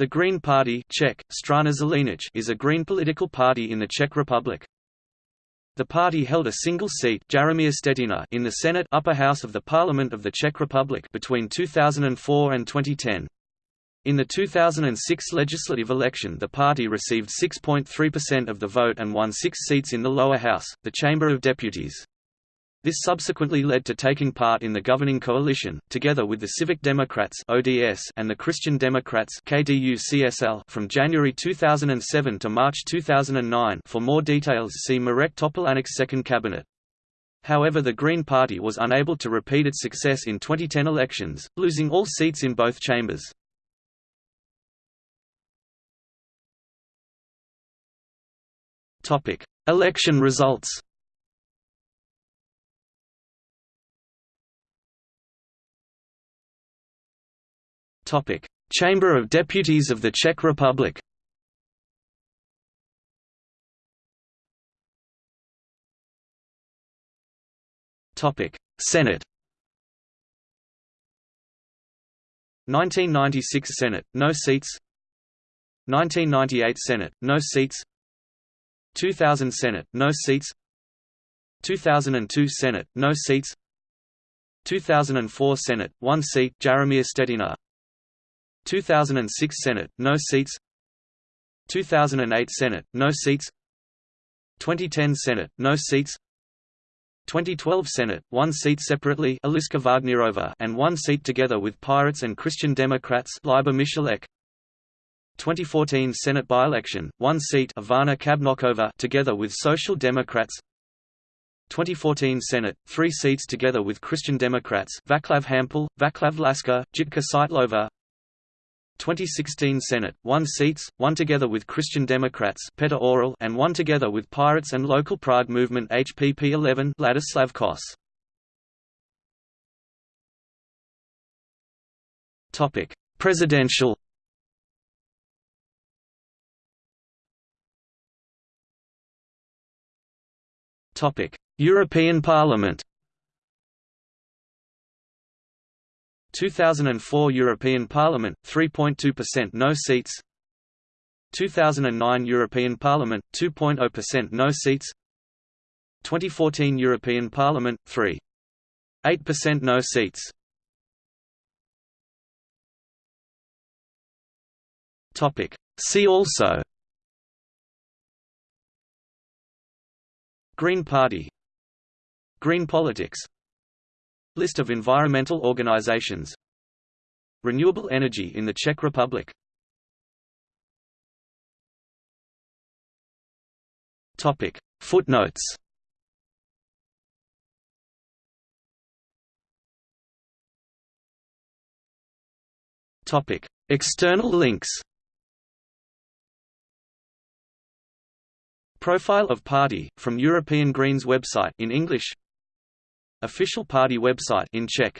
The Green Party Czech, Strana Zelených is a green political party in the Czech Republic. The party held a single seat in the Senate upper house of the Parliament of the Czech Republic between 2004 and 2010. In the 2006 legislative election the party received 6.3% of the vote and won six seats in the lower house, the Chamber of Deputies. This subsequently led to taking part in the governing coalition, together with the Civic Democrats (ODS) and the Christian Democrats (KDU-CSL) from January 2007 to March 2009. For more details, see Mirek Topolánek's second cabinet. However, the Green Party was unable to repeat its success in 2010 elections, losing all seats in both chambers. Topic: Election results. Chamber of Deputies of the Czech Republic. Topic: Senate. 1996 Senate, no seats. 1998 Senate, no seats. 2000 Senate, no seats. 2002 Senate, no seats. 2004 Senate, one seat, Jaromír Stetina 2006 Senate, no seats 2008 Senate, no seats 2010 Senate, no seats 2012 Senate, one seat separately Eliška Wagnerova and one seat together with Pirates and Christian Democrats Michalek 2014 Senate by-election, one seat Ivana Kabnokova together with Social Democrats 2014 Senate, three seats together with Christian Democrats Vaclav Hampel, Vaclav Laska, Jitka Seitlova 2016 Senate, one seats, one together with Christian Democrats Petr Orel and one together with Pirates and local Prague movement HPP 11 Ladislav Kos. Topic: Presidential Topic: European Parliament 2004 European Parliament 3.2% no seats. 2009 European Parliament 2.0% no seats. 2014 European Parliament 3.8% no seats. Topic. See also Green Party Green politics List of environmental organizations. Renewable energy in the Czech Republic. Topic. Footnotes. Topic. External links. Profile of party, from European Greens website in English Official party website in Czech